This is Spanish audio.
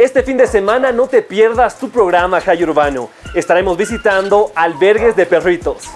Este fin de semana no te pierdas tu programa Jai Urbano. Estaremos visitando albergues de perritos.